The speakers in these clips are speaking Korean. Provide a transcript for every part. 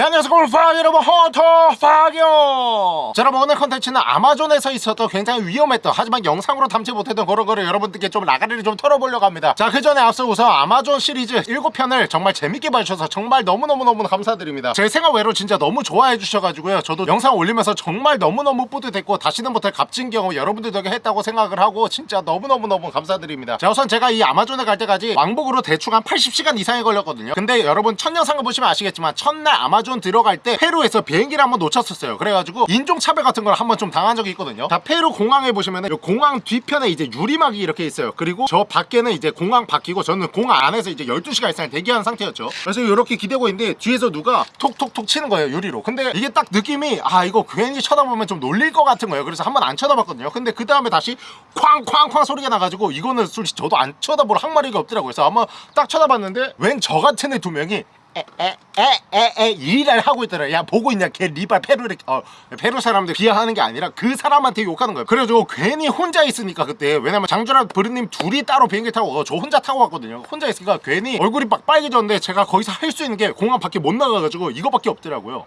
네 안녕하세요. 골파 여러분 자 여러분 오늘 컨텐츠는 아마존에서 있었던 굉장히 위험했던 하지만 영상으로 담지 못했던 그런 거를 여러분들께 좀 라가리를 좀 털어보려고 합니다. 자 그 전에 앞서 우선 아마존 시리즈 7편을 정말 재밌게 봐주셔서 정말 너무너무너무 감사드립니다. 제 생각 외로 진짜 너무 좋아해 주셔가지고요. 저도 영상 올리면서 정말 너무너무 뿌듯했고 다시는 못할 값진 경험 여러분들 덕에 했다고 생각을 하고 진짜 너무너무너무 감사드립니다. 자 우선 제가 이 아마존에 갈 때까지 왕복으로 대충 한 80시간 이상이 걸렸거든요. 근데 여러분 첫 영상을 보시면 아시겠지만 첫날 아마존 들어갈 때 페루에서 비행기를 한번 놓쳤었어요. 그래가지고 인종차별 같은 걸 한번 좀 당한 적이 있거든요. 자 페루 공항에 보시면은 요 공항 뒤편에 이제 유리막이 이렇게 있어요. 그리고 저 밖에는 이제 공항 바뀌고 저는 공항 안에서 이제 12시간 이상 대기한 상태였죠. 그래서 이렇게 기대고 있는데 뒤에서 누가 톡톡톡 치는 거예요 유리로. 근데 이게 딱 느낌이 아 이거 괜히 쳐다보면 좀 놀릴 것 같은 거예요. 그래서 한번 안 쳐다봤거든요. 근데 그 다음에 다시 쾅쾅쾅 소리가 나가지고 이거는 솔직히 저도 안 쳐다볼 항마리가 없더라고요. 그래서 한번 딱 쳐다봤는데 웬 저 같은 애 두 명이 에에에에에 일을 하고 있더라. 야 보고 있냐? 걔 리발 페루를 어 페루 사람들 비하하는 게 아니라 그 사람한테 욕하는 거예요 그래가지고 괜히 혼자 있으니까 그때. 왜냐면 장준랑 브르님 둘이 따로 비행기 타고 가고 저 혼자 타고 갔거든요. 혼자 있으니까 괜히 얼굴이 막 빨개졌는데 제가 거기서 할 수 있는 게 공항 밖에 못 나가가지고 이거밖에 없더라고요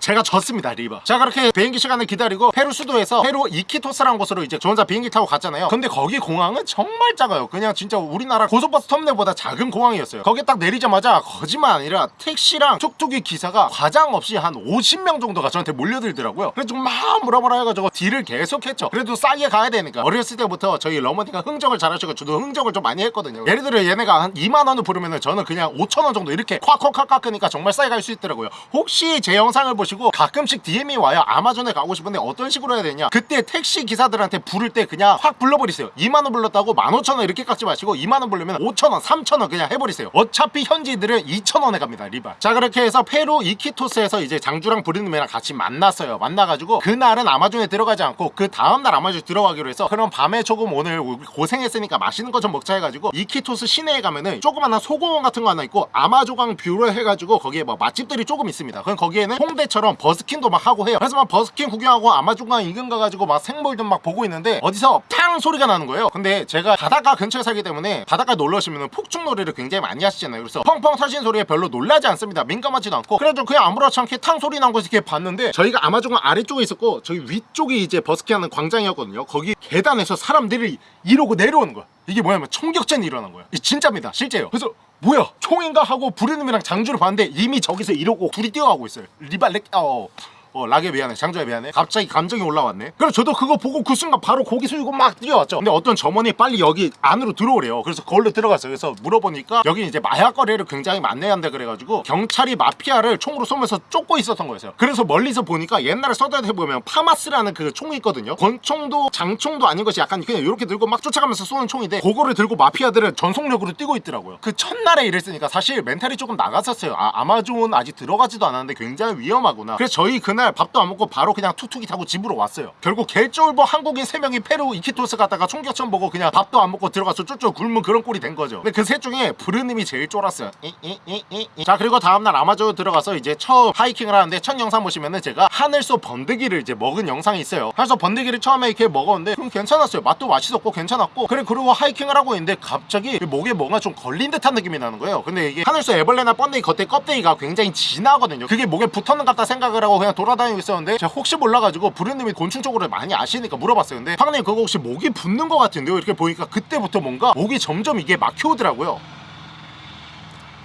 제가 졌습니다 리바 자 그렇게 비행기 시간을 기다리고 페루 수도에서 페루 이키토스라는 곳으로 이제 저 혼자 비행기 타고 갔잖아요. 근데 거기 공항은 정말 작아요. 그냥 진짜 우리나라 고속버스 터미널보다 작은 공항이었어요. 거기 딱 내리자마자 거짓말 아니라 택시랑 툭툭이 기사가 과장 없이 한 50명 정도가 저한테 몰려들더라고요. 그래서 막 물어보라 해가지고 deal을 계속 했죠. 그래도 싸게 가야 되니까. 어렸을 때부터 저희 어머니가 흥정을 잘하시고 저도 흥정을 좀 많이 했거든요. 예를 들어 얘네가 한 2만원을 부르면은 저는 그냥 5천원 정도 이렇게 콱콱콱 깎으니까 정말 싸게 갈 수 있더라고요. 혹시 제 영상을 보시 고 보시고 가끔씩 DM이 와요 아마존에 가고 싶은데 어떤 식으로 해야 되냐? 그때 택시 기사들한테 부를 때 그냥 확 불러버리세요. 2만원 불렀다고 15,000원 이렇게 깎지 마시고 2만원 부르면 5,000원 3,000원 그냥 해버리세요. 어차피 현지들은 2,000원에 갑니다 리바. 자 그렇게 해서 페루 이키토스에서 이제 장주랑 브리님이랑 같이 만났어요. 만나가지고 그날은 아마존에 들어가지 않고 그 다음날 아마존에 들어가기로 해서 그럼 밤에 조금 오늘 고생했으니까 맛있는 거 좀 먹자 해가지고 이키토스 시내에 가면은 조그만한 소공원 같은 거 하나 있고 아마존강 view를 해가지고 거기에 뭐 맛집들이 조금 있습니다. 그럼 거기에는 홍대처럼 버스킹도 막 하고 해요. 그래서 막 버스킹 구경하고 아마존강 인근 가가지고 막 생물들 막 보고 있는데 어디서 탕 소리가 나는 거예요. 근데 제가 바닷가 근처에 살기 때문에 바닷가 놀러 오시면 폭죽놀이를 굉장히 많이 하시잖아요. 그래서 펑펑 터진 소리에 별로 놀라지 않습니다. 민감하지도 않고. 그래도 그냥 아무렇지 않게 탕 소리 난 곳에 이렇게 봤는데 저희가 아마존강 아래쪽에 있었고 저기 위쪽이 이제 버스킹하는 광장이었거든요. 거기 계단에서 사람들이 이러고 내려오는 거야. 이게 뭐냐면 총격전이 일어난 거야. 진짜입니다. 실제요. 그래서 뭐야? 총인가 하고 부르님이랑 장주를 봤는데 이미 저기서 이러고 둘이 뛰어가고 있어요. 리발렉 어 어 락에 미안해. 장주에 미안해. 갑자기 감정이 올라왔네. 그래서 저도 그거 보고 그 순간 바로 고개 숙이고 막 뛰어왔죠. 근데 어떤 점원이 빨리 여기 안으로 들어오래요. 그래서 거기로 들어갔어요. 그래서 물어보니까 여기 이제 마약 거래를 굉장히 많이 한다 그래가지고 경찰이 마피아를 총으로 쏘면서 쫓고 있었던 거였어요. 그래서 멀리서 보니까 옛날에 서든에 보면 파마스라는 그 총이 있거든요. 권총도 장총도 아닌 것이 약간 그냥 이렇게 들고 막 쫓아가면서 쏘는 총인데 그거를 들고 마피아들은 전속력으로 뛰고 있더라고요. 그 첫날에 이랬으니까 사실 멘탈이 조금 나갔었어요. 아, 아마존 아직 들어가지도 않았는데 굉장히 위험하구나. 그래서 저희 그날 그날 밥도 안 먹고 바로 그냥 툭툭이 타고 집으로 왔어요. 결국 개쫄보 한국인 3명이 페루 이키토스 갔다가 총격전 보고 그냥 밥도 안 먹고 들어가서 쫄쫄 굶은 그런 꼴이 된 거죠. 근데 그 셋 중에 브르님이 제일 쫄았어요. 이, 이, 이, 자 그리고 다음날 아마존 들어가서 이제 처음 하이킹을 하는데 첫 영상 보시면은 제가 하늘소 번데기를 이제 먹은 영상이 있어요. 하늘소 번데기를 처음에 이렇게 먹었는데 좀 괜찮았어요. 맛도 맛있었고 괜찮았고. 그래 그리고 하이킹을 하고 있는데 갑자기 목에 뭔가 좀 걸린 듯한 느낌이 나는 거예요. 근데 이게 하늘소 애벌레나 번데기 겉에 껍데기가 굉장히 진하거든요. 그게 목에 붙었는 것 같다 생각을 하고 그냥 돌아 돌아다니고 있었는데 제가 혹시 몰라가지고 부르님이 곤충 쪽으로 많이 아시니까 물어봤어요. 근데 황님 그거 혹시 목이 붓는 것 같은데요? 이렇게 보니까 그때부터 뭔가 목이 점점 이게 막혀오더라고요.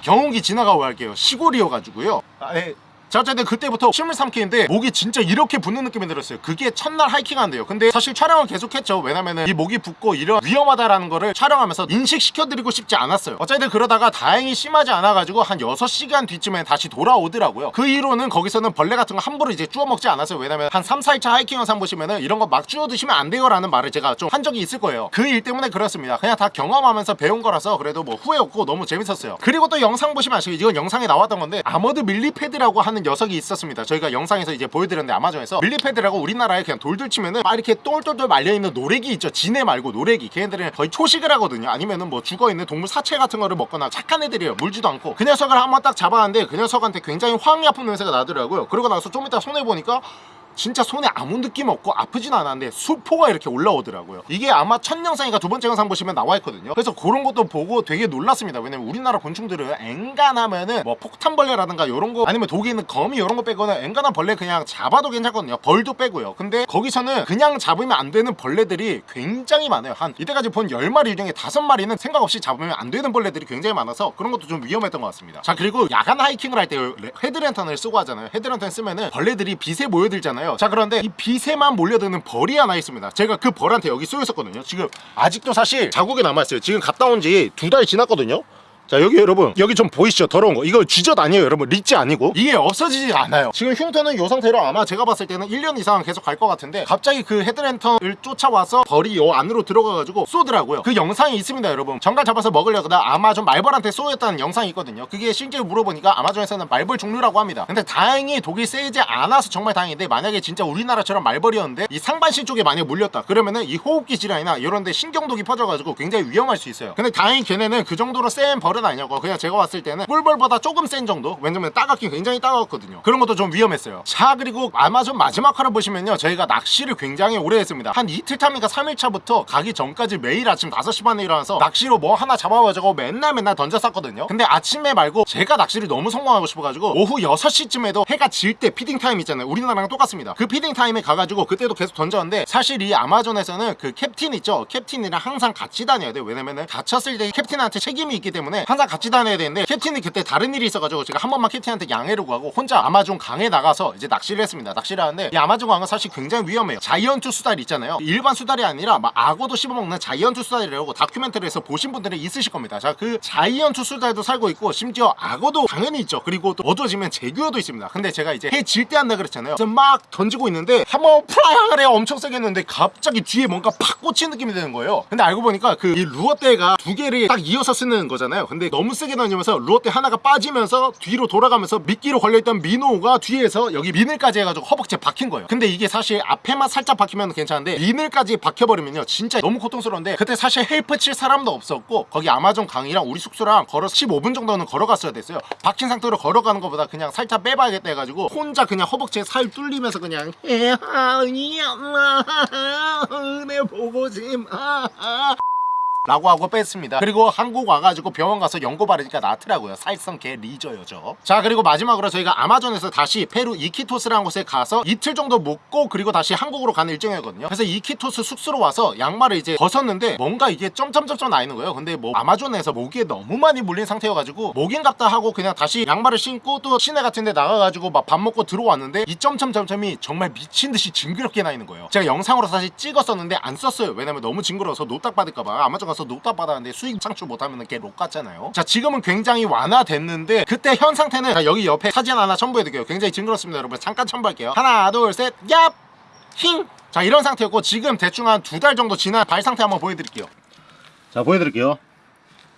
경운기 지나가고 할게요. 시골이어가지고요. 아, 네. 자 어쨌든 그때부터 침을 삼키는데 목이 진짜 이렇게 붓는 느낌이 들었어요. 그게 첫날 하이킹한대요. 근데 사실 촬영을 계속했죠. 왜냐면은 이 목이 붓고 이런 위험하다라는 거를 촬영하면서 인식시켜드리고 싶지 않았어요. 어쨌든 그러다가 다행히 심하지 않아가지고 한 6시간 뒤쯤에 다시 돌아오더라고요. 그 이후로는 거기서는 벌레 같은 거 함부로 이제 주워 먹지 않았어요. 왜냐면 한 3, 4일차 하이킹 영상 보시면은 이런 거 막 주워 드시면 안 돼요 라는 말을 제가 좀 한 적이 있을 거예요. 그 일 때문에 그렇습니다. 그냥 다 경험하면서 배운 거라서 그래도 뭐 후회 없고 너무 재밌었어요. 그리고 또 영상 보시면 아시고 이건 영상에 나왔던 건데 아머드 밀리패드라고 하는 녀석이 있었습니다. 저희가 영상에서 이제 보여드렸는데 아마존에서 밀리패드라고 우리나라에 그냥 돌들 치면은 막 이렇게 똘똘똘 말려있는 노래기 있죠. 지네 말고 노래기. 걔네들은 거의 초식을 하거든요. 아니면은 뭐 죽어있는 동물 사체 같은 거를 먹거나 착한 애들이에요. 물지도 않고. 그 녀석을 한번 딱 잡았는데 그 녀석한테 굉장히 황이 아픈 냄새가 나더라고요. 그러고 나서 좀 이따 손해보니까 진짜 손에 아무 느낌 없고 아프진 않았는데 수포가 이렇게 올라오더라고요. 이게 아마 첫 영상이니까 두 번째 영상 보시면 나와 있거든요. 그래서 그런 것도 보고 되게 놀랐습니다. 왜냐면 우리나라 곤충들은 엔간하면은 뭐 폭탄벌레라든가 이런 거 아니면 독에 있는 거미 이런 거 빼고는 엔간한 벌레 그냥 잡아도 괜찮거든요. 벌도 빼고요. 근데 거기서는 그냥 잡으면 안 되는 벌레들이 굉장히 많아요. 한 이때까지 본 10마리 중에 5마리는 생각 없이 잡으면 안 되는 벌레들이 굉장히 많아서 그런 것도 좀 위험했던 것 같습니다. 자 그리고 야간 하이킹을 할 때 헤드랜턴을 쓰고 하잖아요. 헤드랜턴 쓰면은 벌레들이 빛에 모여들잖아요 자 그런데 이 빛에만 몰려드는 벌이 하나 있습니다. 제가 그 벌한테 여기 쏘여 있었거든요. 지금 아직도 사실 자국이 남아있어요. 지금 갔다 온 지 두 달 지났거든요 자 여기 여러분 여기 좀 보이시죠? 더러운 거. 이거 쥐젖 아니에요 여러분. 리치 아니고. 이게 없어지지 않아요. 지금 흉터는 요 상태로 아마 제가 봤을 때는 1년 이상 계속 갈 것 같은데 갑자기 그 헤드랜턴을 쫓아와서 벌이 요 안으로 들어가가지고 쏘더라고요. 그 영상이 있습니다 여러분. 전갈 잡아서 먹으려다가 아마존 말벌한테 쏘였다는 영상이 있거든요. 그게 실제로 물어보니까 아마존에서는 말벌 종류라고 합니다. 근데 다행히 독이 세지 않아서 정말 다행인데 만약에 진짜 우리나라처럼 말벌이었는데 이 상반신 쪽에 만약 물렸다. 그러면은 이 호흡기 질환이나 이런 데 신경독이 퍼져가지고 굉장히 위험할 수 있어요. 근데 다행히 걔네는 그 정도로 센벌 은 아니었고 그냥 제가 봤을 때는 꿀벌보다 조금 센 정도? 왜냐면 따갑긴 굉장히 따가웠거든요. 그런 것도 좀 위험했어요. 자 그리고 아마존 마지막 화를 보시면요. 저희가 낚시를 굉장히 오래 했습니다. 한 이틀 차니까? 3일차부터 가기 전까지 매일 아침 5시 반에 일어나서 낚시로 뭐 하나 잡아가지고 맨날 맨날 던졌었거든요. 근데 아침에 말고 제가 낚시를 너무 성공하고 싶어가지고 오후 6시쯤에도 해가 질 때 feeding time 있잖아요. 우리나라랑 똑같습니다. 그 feeding time에 가가지고 그때도 계속 던졌는데 사실 이 아마존에서는 그 캡틴 있죠? 캡틴이랑 항상 같이 다녀야 돼요. 왜냐면은 다쳤을 때 캡틴한테 책임이 있기 때문에 항상 같이 다녀야 되는데 캡틴이 그때 다른 일이 있어가지고 제가 한 번만 캡틴한테 양해를 구하고 혼자 아마존 강에 나가서 이제 낚시를 했습니다. 낚시를 하는데 이 아마존 강은 사실 굉장히 위험해요. giant 수달 있잖아요. 일반 수달이 아니라 막 악어도 씹어먹는 자이언트 수달이라고 다큐멘터리에서 보신 분들이 있으실 겁니다. 자 그 자이언트 수달도 살고 있고 심지어 악어도 당연히 있죠. 그리고 또 어두워지면 재규어도 있습니다. 근데 제가 이제 해 질 때 한다 그랬잖아요. 그래서 막 던지고 있는데 한번 해요. 엄청 세게 했는데 갑자기 뒤에 뭔가 팍 꽂힌 느낌이 드는 거예요. 근데 알고 보니까 그 이 루어대가 두 개를 딱 이어서 쓰는 거잖아요 근데 너무 세게 던지면서 루어대 하나가 빠지면서 뒤로 돌아가면서 미끼로 걸려있던 minnow가 뒤에서 여기 미늘까지 해가지고 허벅지에 박힌 거예요. 근데 이게 사실 앞에만 살짝 박히면 괜찮은데 미늘까지 박혀버리면요 진짜 너무 고통스러운데 그때 사실 help 칠 사람도 없었고 거기 아마존 강이랑 우리 숙소랑 걸어서 15분 정도는 걸어갔어야 됐어요. 박힌 상태로 걸어가는 것보다 그냥 살짝 빼봐야겠다 해가지고 혼자 그냥 허벅지에 살 뚫리면서 그냥 은혜 보고 싶마 라고 하고 뺐습니다. 그리고 한국 와가지고 병원 가서 연고 바르니까 낫더라고요. 살성 개 리저요 저자 그리고 마지막으로 저희가 아마존에서 다시 페루 이키토스라는 곳에 가서 이틀 정도 묵고 그리고 다시 한국으로 가는 일정이었거든요. 그래서 이키토스 숙소로 와서 양말을 이제 벗었는데 뭔가 이게 점점점점 나 있는 거예요. 근데 뭐 아마존에서 모기에 너무 많이 물린 상태여가지고 모기인갑다 하고 그냥 다시 양말을 신고 또 시내 같은 데 나가가지고 막 밥 먹고 들어왔는데 이 점점점점이 정말 미친듯이 징그럽게 나 있는 거예요. 제가 영상으로 사실 찍었었는데 안 썼어요. 왜냐면 너무 징그러워서 노딱 받을까봐 아마존 가서 노딱 받았는데 수익 창출 못하면 걔 록 같잖아요. 자 지금은 굉장히 완화됐는데 그때 현 상태는 자, 여기 옆에 사진 하나 첨부해드릴게요. 굉장히 징그럽습니다 여러분. 잠깐 첨부할게요. 하나 둘셋 얍! 힝! 자 이런 상태였고 지금 대충 한 두 달 정도 지난 발 상태 한번 보여드릴게요. 자 보여드릴게요.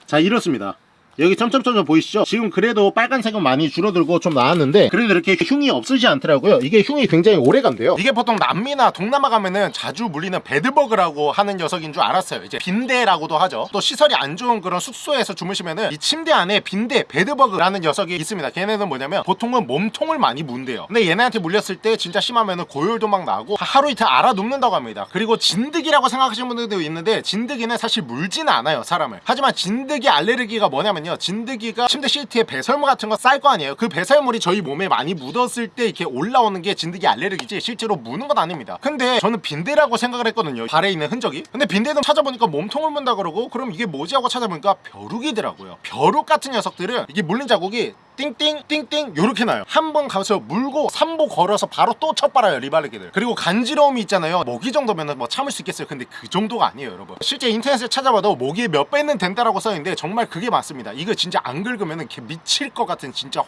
자 이렇습니다 여기 점점점점 보이시죠? 지금 그래도 빨간색은 많이 줄어들고 좀 나았는데 그래도 이렇게 흉이 없으지 않더라고요. 이게 흉이 굉장히 오래 간대요. 이게 보통 남미나 동남아 가면은 자주 물리는 bed bug라고 하는 녀석인 줄 알았어요. 이제 빈대라고도 하죠. 또 시설이 안 좋은 그런 숙소에서 주무시면은 이 침대 안에 빈대 bed bug라는 녀석이 있습니다. 걔네는 뭐냐면 보통은 몸통을 많이 문대요. 근데 얘네한테 물렸을 때 진짜 심하면은 고열도 막 나고 하루 이틀 알아 눕는다고 합니다. 그리고 진드기라고 생각하시는 분들도 있는데 진드기는 사실 물지는 않아요 사람을. 하지만 진드기 알레르기가 뭐냐면 진드기가 침대 시트에 배설물 같은 거 쌀 거 아니에요. 그 배설물이 저희 몸에 많이 묻었을 때 이렇게 올라오는 게 진드기 알레르기지? 실제로 무는 건 아닙니다. 근데 저는 빈대라고 생각을 했거든요 발에 있는 흔적이. 근데 빈대는 찾아보니까 몸통을 문다 그러고 그럼 이게 뭐지? 하고 찾아보니까 벼룩이더라고요. 벼룩 같은 녀석들은 이게 물린 자국이 띵띵 띵띵 요렇게 나요. 한 번 가서 물고 3보 걸어서 바로 또 첫발아요 리발레기들. 그리고 간지러움이 있잖아요. 모기 정도면 뭐 참을 수 있겠어요. 근데 그 정도가 아니에요 여러분. 실제 인터넷에 찾아봐도 모기의 몇 배는 된다라고 써있는데 정말 그게 맞습니다. 이거 진짜 안 긁으면 이렇게 미칠 것 같은 진짜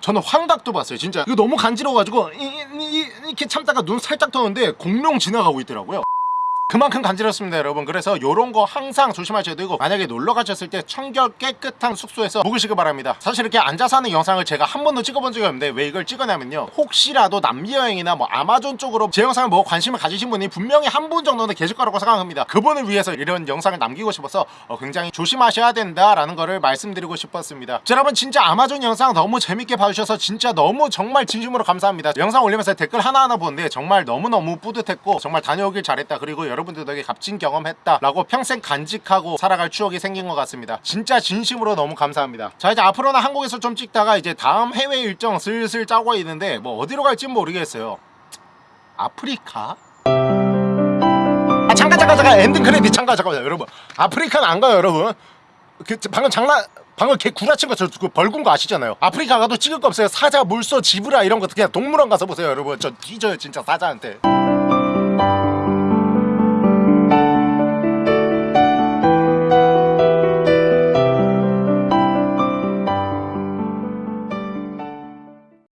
저는 환각도 봤어요 진짜. 이거 너무 간지러워가지고 이렇게 참다가 눈 살짝 떠는데 공룡 지나가고 있더라고요 그만큼 간지럽습니다 여러분. 그래서 요런 거 항상 조심하셔야 되고 만약에 놀러 가셨을 때 청결 깨끗한 숙소에서 묵으시기 바랍니다. 사실 이렇게 앉아서 하는 영상을 제가 한 번도 찍어본 적이 없는데 왜 이걸 찍었냐면요. 혹시라도 남미 여행이나 뭐 아마존 쪽으로 제 영상을 뭐 관심을 가지신 분이 분명히 한 분 정도는 계실 거라고 생각합니다. 그분을 위해서 이런 영상을 남기고 싶어서 어, 굉장히 조심하셔야 된다라는 거를 말씀드리고 싶었습니다. 자, 여러분 진짜 아마존 영상 너무 재밌게 봐주셔서 진짜 너무 정말 진심으로 감사합니다. 영상 올리면서 댓글 하나하나 보는데 정말 너무너무 뿌듯했고 정말 다녀오길 잘했다. 그리고 들 덕에 값진 경험했다 라고 평생 간직하고 살아갈 추억이 생긴 것 같습니다. 진짜 진심으로 너무 감사합니다. 자 이제 앞으로는 한국에서 좀 찍다가 이제 다음 해외 일정 슬슬 짜고 있는데 뭐 어디로 갈지 모르겠어요. 아프리카? 아 잠깐 잠깐 잠깐. 엔딩 크레딧 잠깐 잠깐만요 여러분. 아프리카는 안 가요 여러분. 그 방금 장난 방금 개 구라친 거저 그 벌군 거 아시잖아요. 아프리카 가도 찍을 거 없어요. 사자 물소 zebra 이런 거 그냥 동물원 가서 보세요 여러분. 저 뒤져요 진짜 사자한테